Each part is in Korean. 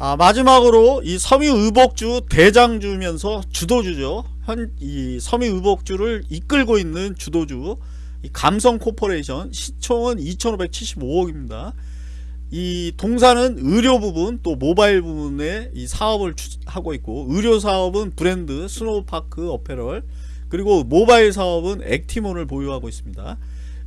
아, 마지막으로 이 섬유의복주 대장주면서 주도주죠. 현 이 섬유의복주를 이끌고 있는 주도주 이 감성 코퍼레이션 시총은 2,575억입니다. 이 동사는 의류 부분 또 모바일 부분에 이 사업을 하고 있고 의류 사업은 브랜드 스노우피크 어패럴 그리고 모바일 사업은 액티몬을 보유하고 있습니다.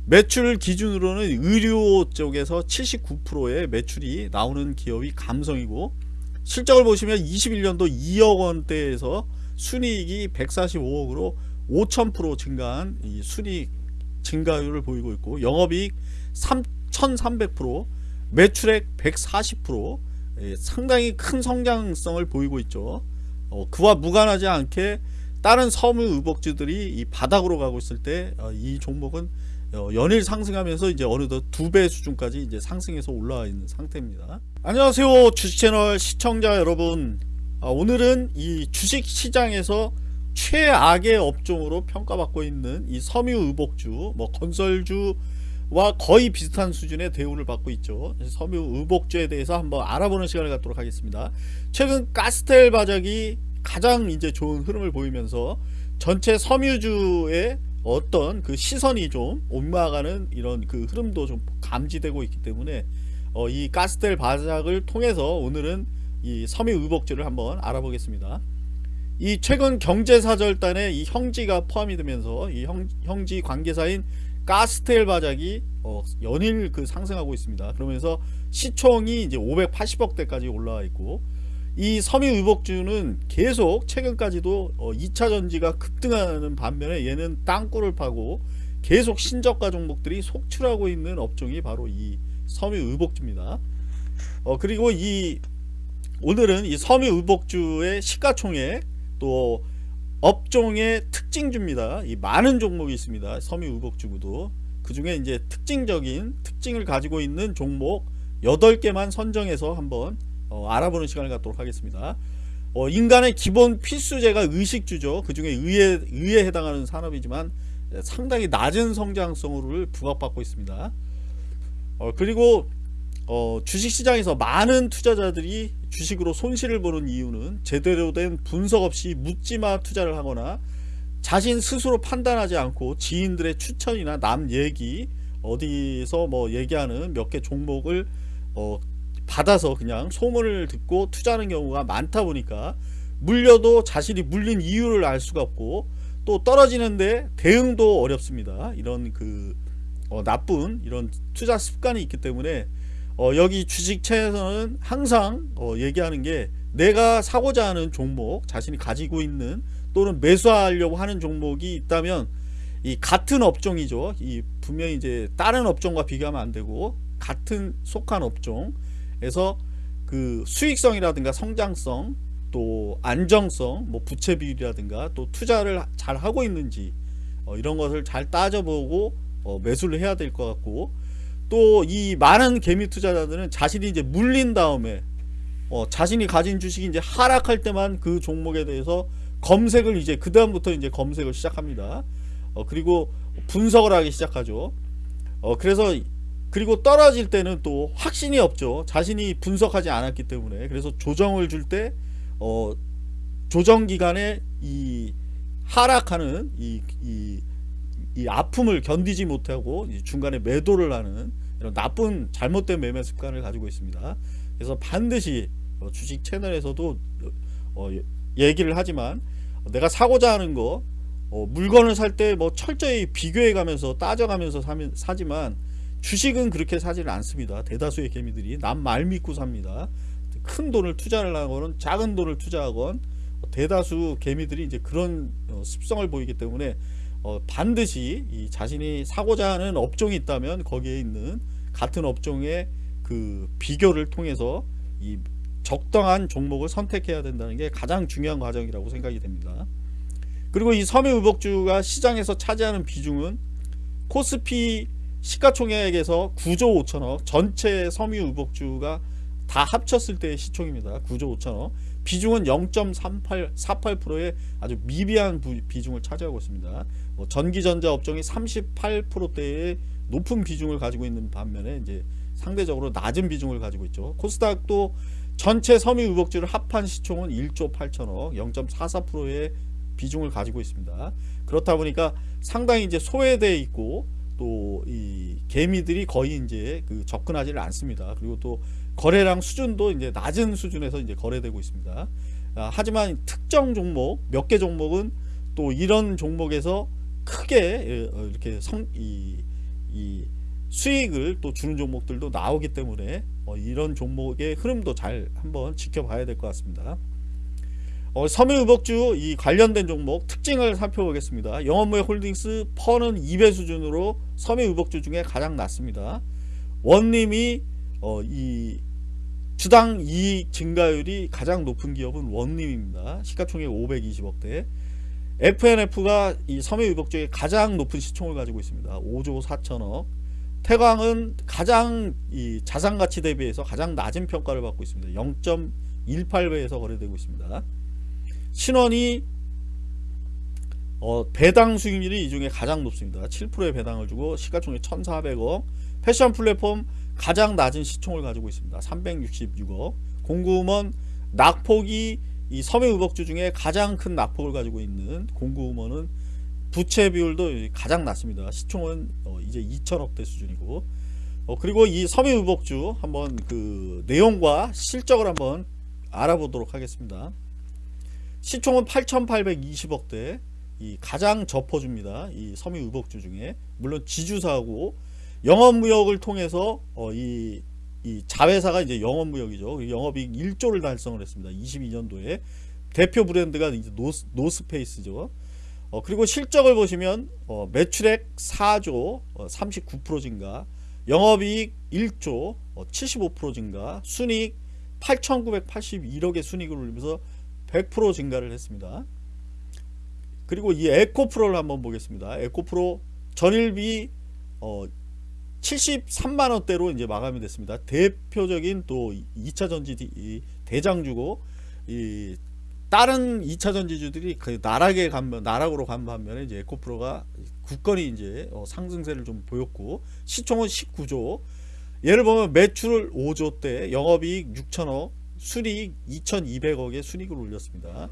매출 기준으로는 의류 쪽에서 79%의 매출이 나오는 기업이 감성이고 실적을 보시면 21년도 2억 원대에서 순이익이 145억으로 5000% 증가한 이 순이익 증가율을 보이고 있고 영업이익 3300% 매출액 140% 예, 상당히 큰 성장성을 보이고 있죠. 어, 그와 무관하지 않게 다른 섬유 의복주들이 이 바닥으로 가고 있을 때이 어, 종목은 어, 연일 상승하면서 이제 어느덧 두 배 수준까지 이제 상승해서 올라와 있는 상태입니다. 안녕하세요 주식 채널 시청자 여러분. 아, 오늘은 이 주식시장에서 최악의 업종으로 평가받고 있는 이 섬유의복주 뭐 건설주와 거의 비슷한 수준의 대우를 받고 있죠. 섬유의복주에 대해서 한번 알아보는 시간을 갖도록 하겠습니다. 최근 가스텔 바닥이 가장 이제 좋은 흐름을 보이면서 전체 섬유주의 어떤 그 시선이 좀 옮아가는 이런 그 흐름도 좀 감지되고 있기 때문에 어, 이 가스텔 바닥을 통해서 오늘은 이 섬유 의복주를 한번 알아보겠습니다. 이 최근 경제사절단에 이 형지가 포함이 되면서 이 형, 형지 관계사인 가스텔 바닥이 어, 연일 그 상승하고 있습니다. 그러면서 시총이 이제 580억대까지 올라와 있고 이 섬유의복주는 계속 최근까지도 어 2차 전지가 급등하는 반면에 얘는 땅굴을 파고 계속 신저가 종목들이 속출하고 있는 업종이 바로 이 섬유의복주입니다. 어 그리고 이 오늘은 이 섬유의복주의 시가총액 또 업종의 특징주입니다. 이 많은 종목이 있습니다. 섬유의복주구도 그 중에 이제 특징적인 특징을 가지고 있는 종목 8개만 선정해서 한번 어, 알아보는 시간을 갖도록 하겠습니다. 어, 인간의 기본 필수제가 의식주죠. 그 중에 의에, 의에 해당하는 산업이지만 상당히 낮은 성장성을 부각받고 있습니다. 어, 그리고 어, 주식시장에서 많은 투자자들이 주식으로 손실을 보는 이유는 제대로 된 분석 없이 묻지마 투자를 하거나 자신 스스로 판단하지 않고 지인들의 추천이나 남 얘기 어디서 뭐 얘기하는 몇 개 종목을 어, 받아서 그냥 소문을 듣고 투자하는 경우가 많다 보니까 물려도 자신이 물린 이유를 알 수가 없고 또 떨어지는데 대응도 어렵습니다. 이런 그 어, 나쁜 이런 투자 습관이 있기 때문에 어, 여기 주식채에서는 항상 어, 얘기하는 게 내가 사고자 하는 종목 자신이 가지고 있는 또는 매수하려고 하는 종목이 있다면 이 같은 업종이죠. 이 분명히 이제 다른 업종과 비교하면 안 되고 같은 속한 업종 그래서 그 수익성이라든가 성장성 또 안정성 뭐 부채 비율이라든가 또 투자를 잘 하고 있는지 어, 이런 것을 잘 따져보고 어, 매수를 해야 될 것 같고 또 이 많은 개미 투자자들은 자신이 이제 물린 다음에 어, 자신이 가진 주식이 이제 하락할 때만 그 종목에 대해서 검색을 이제 그 다음부터 이제 검색을 시작합니다. 어, 그리고 분석을 하기 시작하죠. 어, 그래서 그리고 떨어질 때는 또 확신이 없죠. 자신이 분석하지 않았기 때문에. 그래서 조정을 줄때 어, 조정 기간에 이 하락하는 이, 이, 이 아픔을 견디지 못하고 중간에 매도를 하는 이런 나쁜 잘못된 매매 습관을 가지고 있습니다. 그래서 반드시 어, 주식 채널에서도 어, 얘기를 하지만 내가 사고자 하는 거 어, 물건을 살 때 뭐 철저히 비교해 가면서 따져 가면서 사지만 주식은 그렇게 사지는 않습니다. 대다수의 개미들이 남 말 믿고 삽니다. 큰 돈을 투자를 하거나 작은 돈을 투자하건 대다수 개미들이 이제 그런 어, 습성을 보이기 때문에 어, 반드시 이 자신이 사고자 하는 업종이 있다면 거기에 있는 같은 업종의 그 비교를 통해서 이 적당한 종목을 선택해야 된다는 게 가장 중요한 과정이라고 생각이 됩니다. 그리고 이 섬유 의복주가 시장에서 차지하는 비중은 코스피 시가총액에서 9조 5천억 전체 섬유의복주가 다 합쳤을 때의 시총입니다. 9조 5천억. 비중은 0.3848%의 아주 미비한 비중을 차지하고 있습니다. 뭐 전기전자 업종이 38%대의 높은 비중을 가지고 있는 반면에 이제 상대적으로 낮은 비중을 가지고 있죠. 코스닥도 전체 섬유의복주를 합한 시총은 1조 8천억 0.44%의 비중을 가지고 있습니다. 그렇다 보니까 상당히 이제 소외되어 있고 또 이 개미들이 거의 이제 그 접근하지를 않습니다. 그리고 또 거래량 수준도 이제 낮은 수준에서 이제 거래되고 있습니다. 아, 하지만 특정 종목 몇 개 종목은 또 이런 종목에서 크게 예, 어, 이렇게 성, 이, 이 수익을 또 주는 종목들도 나오기 때문에 어, 이런 종목의 흐름도 잘 한번 지켜봐야 될 것 같습니다. 어, 섬유의복주 이 관련된 종목 특징을 살펴보겠습니다. 영업무역 홀딩스 퍼는 2배 수준으로 섬유의복주 중에 가장 낮습니다. 원님이 어, 이 주당 이익 증가율이 가장 높은 기업은 원님입니다. 시가총액 520억대. FNF가 이 섬유의복주의 가장 높은 시총을 가지고 있습니다. 5조 4천억. 태광은 가장 이 자산가치 대비해서 가장 낮은 평가를 받고 있습니다. 0.18배에서 거래되고 있습니다. 신원이 어, 배당 수익률이 이 중에 가장 높습니다. 7%의 배당을 주고 시가총액 1,400억. 패션 플랫폼 가장 낮은 시총을 가지고 있습니다. 366억. 공구음원 낙폭이 이 섬유의복주 중에 가장 큰 낙폭을 가지고 있는 공구음원은 부채 비율도 가장 낮습니다. 시총은 어, 이제 2천억대 수준이고 어, 그리고 이 섬유의복주 한번 그 내용과 실적을 한번 알아보도록 하겠습니다. 시총은 8,820억대 이 가장 저퍼줍니다. 이 섬유 의복주 중에 물론 지주사고 영업무역을 통해서 어, 이, 이 자회사가 이제 영업무역이죠. 영업이익 1조를 달성을 했습니다. 22년도에 대표 브랜드가 이제 노스, 노스페이스죠. 어, 그리고 실적을 보시면 어, 매출액 4조 어, 39% 증가, 영업이익 1조 75% 어, 증가, 순이익 8,981억의 순이익을 올리면서 100% 증가를 했습니다. 그리고 이 에코프로를 한번 보겠습니다. 에코프로 전일비 어 73만원대로 이제 마감이 됐습니다. 대표적인 또 2차 전지 대장주고 이 다른 2차 전지주들이 그 나락에 간 나락으로 간 반면에 이제 에코프로가 굳건히 이제 어 상승세를 좀 보였고 시총은 19조 예를 보면 매출 5조 대 영업이익 6천억 순이익 2,200억의 순이익을 올렸습니다.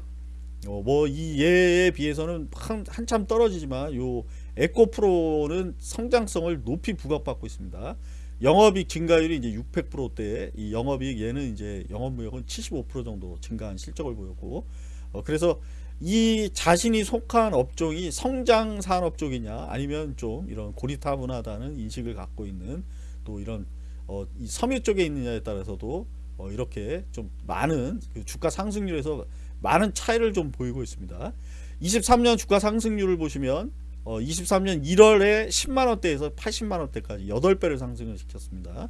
어, 뭐이 예에 비해서는 한, 한참 떨어지지만 요 에코프로는 성장성을 높이 부각받고 있습니다. 영업이익 증가율이 이제 600%대 이 영업이익 얘는 이제 영업무역은 75% 정도 증가한 실적을 보였고 어, 그래서 이 자신이 속한 업종이 성장 산업 쪽이냐 아니면 좀 이런 고리타분하다는 인식을 갖고 있는 또 이런 어, 이 섬유 쪽에 있느냐에 따라서도 어, 이렇게 좀 많은 그 주가 상승률에서 많은 차이를 좀 보이고 있습니다. 23년 주가 상승률을 보시면 어, 23년 1월에 10만원대에서 80만원대까지 8배를 상승을 시켰습니다.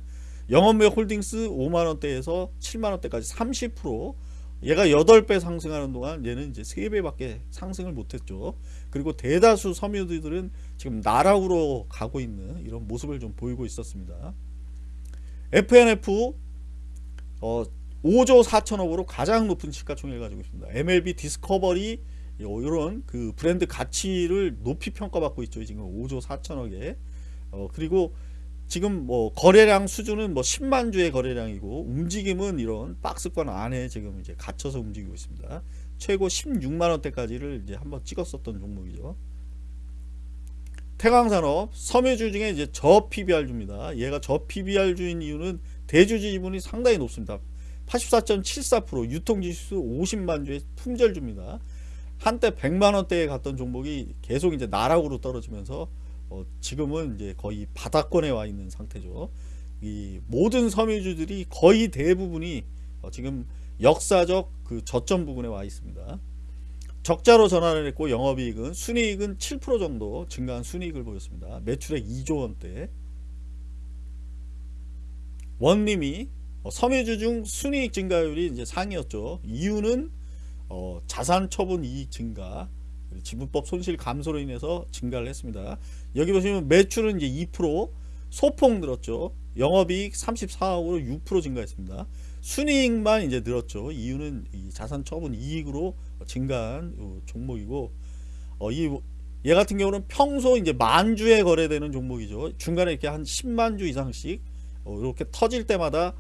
영업무역 홀딩스 5만원대에서 7만원대까지 30% 얘가 8배 상승하는 동안 얘는 이제 3배밖에 상승을 못했죠. 그리고 대다수 섬유들은 지금 나락으로 가고 있는 이런 모습을 좀 보이고 있었습니다. FNF 어, 5조 4천억으로 가장 높은 시가총액을 가지고 있습니다. MLB 디스커버리 이런 그 브랜드 가치를 높이 평가받고 있죠. 지금 5조 4천억에 어, 그리고 지금 뭐 거래량 수준은 뭐 10만 주의 거래량이고 움직임은 이런 박스권 안에 지금 이제 갇혀서 움직이고 있습니다. 최고 16만 원대까지를 이제 한번 찍었었던 종목이죠. 태광산업 섬유주 중에 이제 저 PBR주입니다. 얘가 저 PBR주인 이유는 대주주 지분이 상당히 높습니다. 84.74% 유통지수 50만 주의 품절주입니다. 한때 100만 원대에 갔던 종목이 계속 이제 나락으로 떨어지면서 어 지금은 이제 거의 바닥권에 와 있는 상태죠. 이 모든 섬유주들이 거의 대부분이 어 지금 역사적 그 저점 부분에 와 있습니다. 적자로 전환을 했고 영업이익은 순이익은 7% 정도 증가한 순이익을 보였습니다. 매출액 2조 원대 원님이 어, 섬유주 중 순이익 증가율이 이제 상이었죠. 이유는 어, 자산 처분 이익 증가, 지분법 손실 감소로 인해서 증가를 했습니다. 여기 보시면 매출은 이제 2% 소폭 늘었죠. 영업이익 34억으로 6% 증가했습니다. 순이익만 이제 늘었죠. 이유는 자산 처분 이익으로 증가한 어, 종목이고, 어, 이, 얘 같은 경우는 평소 이제 만주에 거래되는 종목이죠. 중간에 이렇게 한 10만 주 이상씩 어, 이렇게 터질 때마다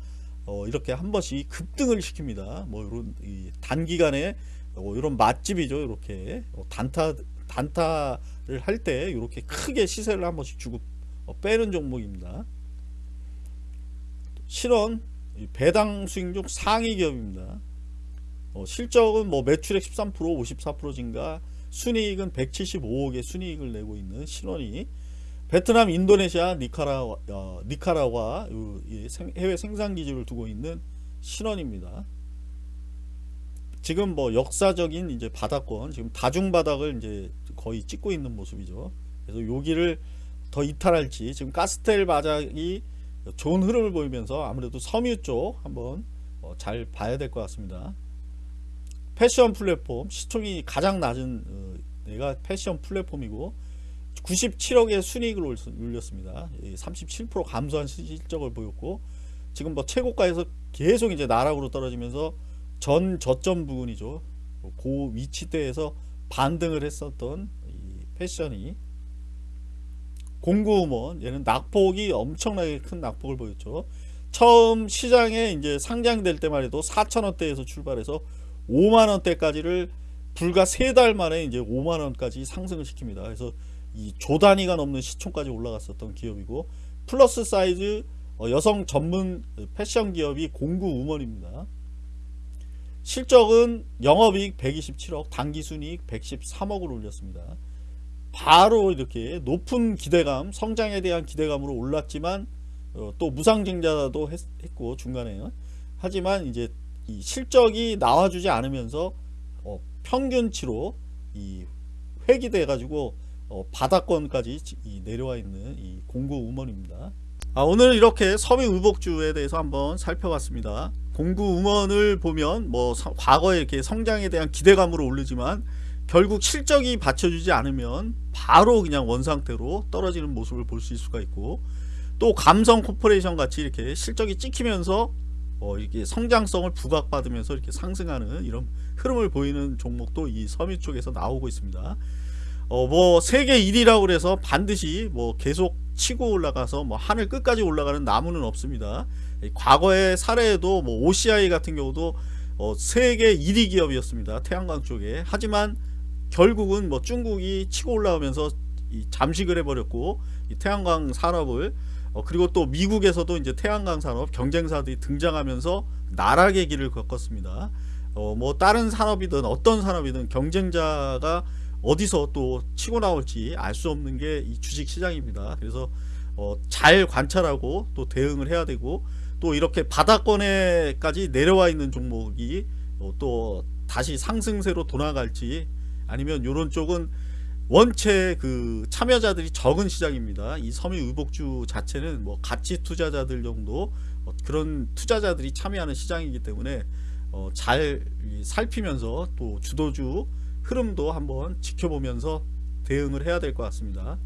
어, 이렇게 한 번씩 급등을 시킵니다. 뭐 이런 이 단기간에 어, 이런 맛집이죠. 이렇게 어, 단타 단타를 할 때 이렇게 크게 시세를 한 번씩 주고 어, 빼는 종목입니다. 실원 이 배당 수익 중 상위 기업입니다. 어, 실적은 뭐 매출액 13% 54% 증가 순이익은 175억의 순이익을 내고 있는 신원이 베트남, 인도네시아, 니카라, 어, 니카라와 해외 생산 기지를 두고 있는 신원입니다. 지금 뭐 역사적인 이제 바닥권, 지금 다중 바닥을 이제 거의 찍고 있는 모습이죠. 그래서 여기를 더 이탈할지 지금 가스텔 바닥이 좋은 흐름을 보이면서 아무래도 섬유 쪽 한번 어, 잘 봐야 될 것 같습니다. 패션 플랫폼 시총이 가장 낮은 어, 내가 패션 플랫폼이고 97억의 순이익을 올- 올렸습니다. 37% 감소한 시- 실적을 보였고 지금 뭐 최고가에서 계속 이제 나락으로 떨어지면서 전 저점 부근이죠. 고 위치대에서 반등을 했었던 이 패션이 공구음원 얘는 낙폭이 엄청나게 큰 낙폭을 보였죠. 처음 시장에 이제 상장될 때만 해도 4천원대에서 출발해서 5만원대까지를 불과 세달 만에 이제 5만원까지 상승을 시킵니다. 그래서 이 조 단위가 넘는 시총까지 올라갔었던 기업이고 플러스 사이즈 어, 여성 전문 패션 기업이 공구 우먼입니다. 실적은 영업이익 127억, 당기순이익 113억을 올렸습니다. 바로 이렇게 높은 기대감, 성장에 대한 기대감으로 올랐지만 어, 또 무상증자도 했, 고 중간에 하지만 이제 이 실적이 나와주지 않으면서 어, 평균치로 이 회귀돼 가지고 어, 바닥권까지 지- 이 내려와 있는 이 공구 우먼입니다. 아, 오늘 이렇게 섬유 의복주에 대해서 한번 살펴봤습니다. 공구 우먼을 보면 뭐 서- 과거에 이렇게 성장에 대한 기대감으로 오르지만 결국 실적이 받쳐주지 않으면 바로 그냥 원상태로 떨어지는 모습을 볼 수 있을 수가 있고 또 감성 코퍼레이션 같이 이렇게 실적이 찍히면서 어, 이렇게 성장성을 부각받으면서 이렇게 상승하는 이런 흐름을 보이는 종목도 이 섬유 쪽에서 나오고 있습니다. 어, 뭐 세계 1위라고 그래서 반드시 뭐 계속 치고 올라가서 뭐 하늘 끝까지 올라가는 나무는 없습니다. 이 과거의 사례에도 뭐 OCI 같은 경우도 어, 세계 1위 기업이었습니다. 태양광 쪽에. 하지만 결국은 뭐 중국이 치고 올라오면서 이 잠식을 해버렸고 이 태양광 산업을 어, 그리고 또 미국에서도 이제 태양광 산업 경쟁사들이 등장하면서 나락의 길을 겪었습니다. 어, 뭐 다른 산업이든 어떤 산업이든 경쟁자가 어디서 또 치고 나올지 알 수 없는 게 이 주식 시장입니다. 그래서 어, 잘 관찰하고 또 대응을 해야 되고 또 이렇게 바닥권에까지 내려와 있는 종목이 어, 또 다시 상승세로 돌아갈지 아니면 이런 쪽은 원체 그 참여자들이 적은 시장입니다. 이 섬유 의복주 자체는 뭐 가치 투자자들 정도 어, 그런 투자자들이 참여하는 시장이기 때문에 어, 잘 이, 살피면서 또 주도주 흐름도 한번 지켜보면서 대응을 해야 될 것 같습니다.